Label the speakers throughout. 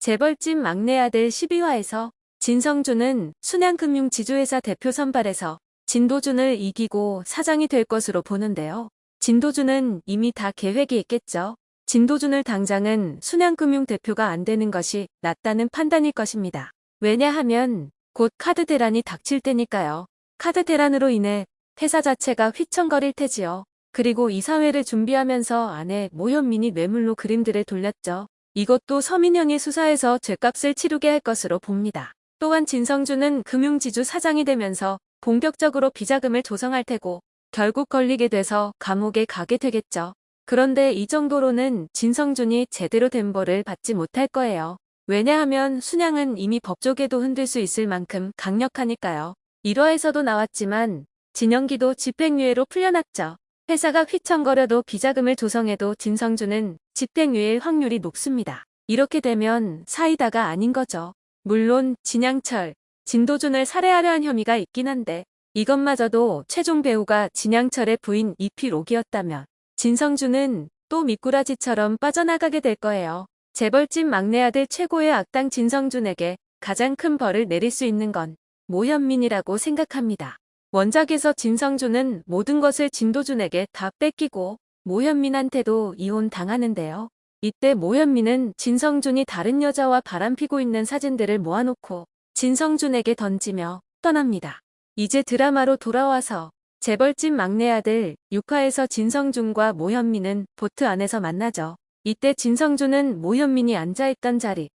Speaker 1: 재벌집 막내 아들 12화에서 진성준은 순양금융지주회사 대표 선발에서 진도준을 이기고 사장이 될 것으로 보는데요. 진도준은 이미 다 계획이 있겠죠. 진도준을 당장은 순양금융 대표가 안 되는 것이 낫다는 판단일 것입니다. 왜냐하면 곧 카드 대란이 닥칠 때니까요. 카드 대란으로 인해 회사 자체가 휘청거릴 테지요. 그리고 이사회를 준비하면서 아내 모현민이 뇌물로 그림들을 돌렸죠. 이것도 서민영의 수사에서 죄값을 치르게 할 것으로 봅니다. 또한 진성준은 금융지주 사장이 되면서 본격적으로 비자금을 조성할 테고 결국 걸리게 돼서 감옥에 가게 되겠죠. 그런데 이 정도로는 진성준이 제대로 된 벌을 받지 못할 거예요. 왜냐하면 순양은 이미 법조계도 흔들 수 있을 만큼 강력하니까요. 1화에서도 나왔지만 진영기도 집행유예로 풀려났죠. 회사가 휘청거려도 비자금을 조성해도 진성준은 집행유예 확률이 높습니다. 이렇게 되면 사이다가 아닌 거죠. 물론 진양철, 진도준을 살해하려 한 혐의가 있긴 한데 이것마저도 최종 배우가 진양철의 부인 이필옥이었다면 진성준은 또 미꾸라지처럼 빠져나가게 될 거예요. 재벌집 막내 아들 최고의 악당 진성준에게 가장 큰 벌을 내릴 수 있는 건 모현민이라고 생각합니다. 원작에서 진성준은 모든 것을 진도준에게 다 뺏기고 모현민한테도 이혼 당하는데요. 이때 모현민은 진성준이 다른 여자와 바람피고 있는 사진들을 모아놓고 진성준에게 던지며 떠납니다. 이제 드라마로 돌아와서 재벌집 막내 아들 6화에서 진성준과 모현민은 보트 안에서 만나죠. 이때 진성준은 모현민이 앉아있던 자리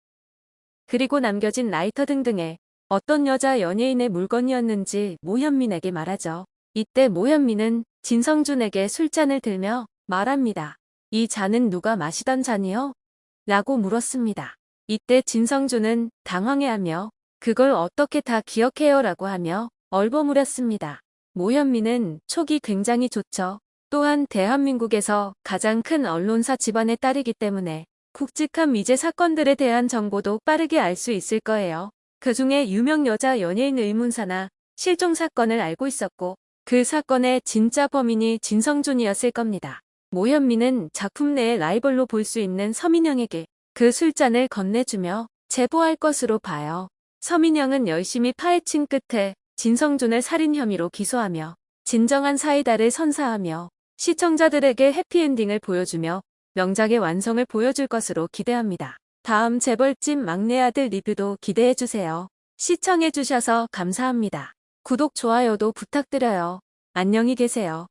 Speaker 1: 그리고 남겨진 라이터 등등의 어떤 여자 연예인의 물건이었는지 모현민에게 말하죠. 이때 모현민은 진성준에게 술잔을 들며 말합니다. 이 잔은 누가 마시던 잔이요? 라고 물었습니다. 이때 진성준은 당황해하며 그걸 어떻게 다 기억해요? 라고 하며 얼버무렸습니다. 모현민은 촉이 굉장히 좋죠. 또한 대한민국에서 가장 큰 언론사 집안의 딸이기 때문에 굵직한 미제 사건들에 대한 정보도 빠르게 알 수 있을 거예요. 그 중에 유명 여자 연예인 의문사나 실종 사건을 알고 있었고 그 사건의 진짜 범인이 진성준이었을 겁니다. 모현민은 작품 내의 라이벌로 볼 수 있는 서민영에게 그 술잔을 건네주며 제보할 것으로 봐요. 서민영은 열심히 파헤친 끝에 진성준을 살인 혐의로 기소하며 진정한 사이다를 선사하며 시청자들에게 해피엔딩을 보여주며 명작의 완성을 보여줄 것으로 기대합니다. 다음 재벌집 막내 아들 리뷰도 기대해주세요. 시청해주셔서 감사합니다. 구독, 좋아요도 부탁드려요. 안녕히 계세요.